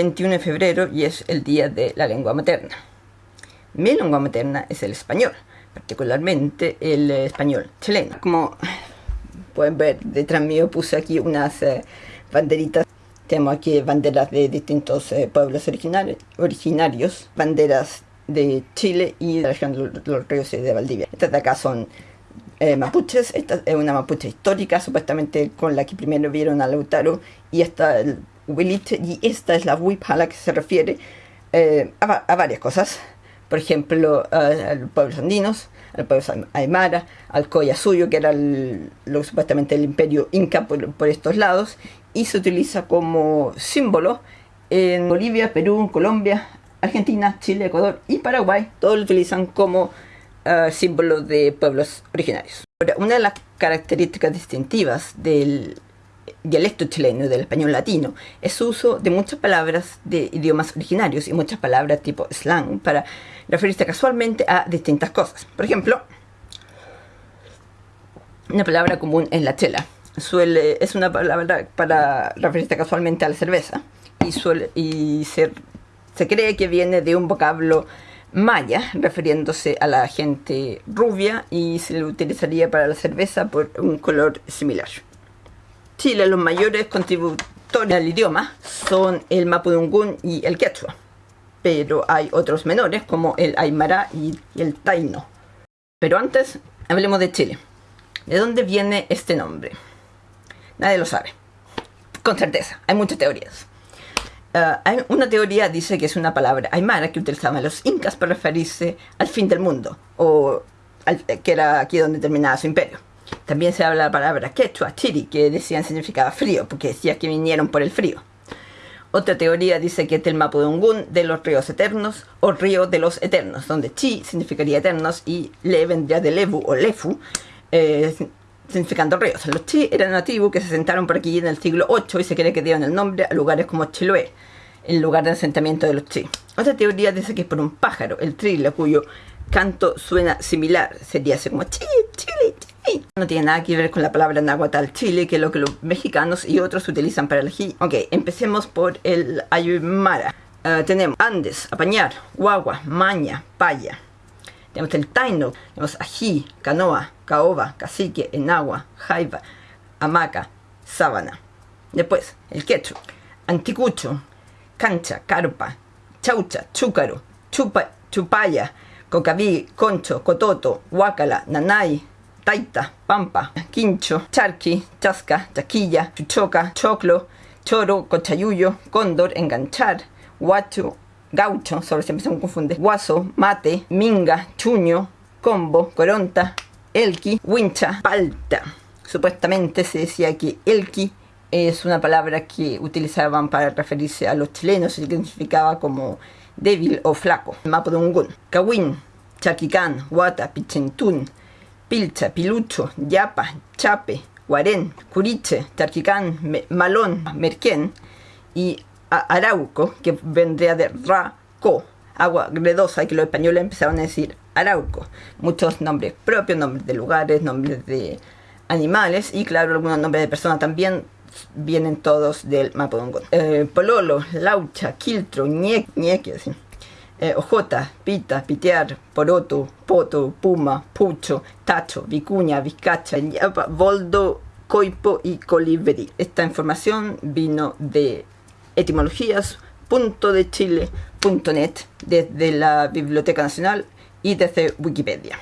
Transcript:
21 de febrero y es el día de la lengua materna. Mi lengua materna es el español, particularmente el español chileno. Como pueden ver, detrás mío puse aquí unas eh, banderitas. Tenemos aquí banderas de distintos eh, pueblos originarios, banderas de Chile y de la región de los ríos y de Valdivia. Estas de acá son eh, mapuches, esta es una mapuche histórica, supuestamente con la que primero vieron a Lautaro, y esta el Huiliche, y esta es la Huipa a la que se refiere a, varias cosas por ejemplo, a, los pueblos andinos, al pueblo aymara, al Suyo, que era lo, supuestamente el imperio inca por, estos lados, y se utiliza como símbolo en Bolivia, Perú, Colombia, Argentina, Chile, Ecuador y Paraguay. Todos lo utilizan como uh, símbolo de pueblos originarios. una de las características distintivas del dialecto chileno del español latino es uso de muchas palabras de idiomas originarios y muchas palabras tipo slang para referirse casualmente a distintas cosas. Por ejemplo, una palabra común es la chela. Suele, es una palabra para referirse casualmente a la cerveza y, suele, y se, se cree que viene de un vocablo maya, refiriéndose a la gente rubia y se le utilizaría para la cerveza por un color similar. Chile, los mayores contributores al idioma son el mapudungún y el quechua, pero hay otros menores como el aymara y el taino. Pero antes, hablemos de Chile. ¿De dónde viene este nombre? Nadie lo sabe. Con certeza, hay muchas teorías. Ah, una teoría dice que es una palabra aymara que utilizaban los incas para referirse al fin del mundo, o que era aquí donde terminaba su imperio. También se habla la palabra quechua, chiri, que decían significaba frío, porque decía que vinieron por el frío. Otra teoría dice que es del Mapudungun de los ríos eternos o río de los eternos, donde chi significaría eternos y le vendría de levu o lefu, eh, significando ríos. Los chi eran nativos que se sentaron por aquí en el siglo VIII y se cree que dieron el nombre a lugares como Chiloé, el lugar de asentamiento de los chi. Otra teoría dice que es por un pájaro, el trilo, cuyo canto suena similar, sería así como chi, no tiene nada que ver con la palabra nahuatl chile, que es lo que los mexicanos y otros utilizan para elegir. Ok, empecemos por el aymara. Ah, tenemos Andes, Apañar, Guagua, Maña, Paya. Tenemos el Taino, tenemos Ají, Canoa, Caoba, Cacique, Enagua, Jaiba, Hamaca, Sábana. Después, el Quechu, Anticucho, Cancha, Carpa, Chaucha, Chúcaro, Chupa, Chupaya, Cocaví, Concho, Cototo, Huácala, Nanay, taita, pampa, quincho, charqui, chasca, chaquilla, chuchoca, choclo, choro, cochayuyo, cóndor, enganchar, guacho, gaucho, sobre siempre se me confunde, guaso, mate, minga, chuño, combo, coronta, elqui, wincha, palta. Supuestamente se decía que elqui es una palabra que utilizaban para referirse a los chilenos y significaba como débil o flaco. Mapa de un gun. Kawin, Chaquicán, Guata, Pichentún, Pilcha, Pilucho, Yapa, Chape, Guarén, Curiche, Tarquicán, Malón, Merquén y Arauco, que vendría de Raco, agua gredosa, que los españoles empezaron a decir Arauco. Muchos nombres propios, nombres de lugares, nombres de animales y claro, algunos nombres de personas también vienen todos del Mapudungun. Eh, Pololo, Laucha, Quiltro, Ñeque, Ñeque, así eh, ojota, pita, pitear, poroto, poto, puma, pucho, tacho, vicuña, vizcacha, boldo, coipo y colibrí. Esta información vino de etimologías.dechile.net desde la Biblioteca Nacional y desde Wikipedia.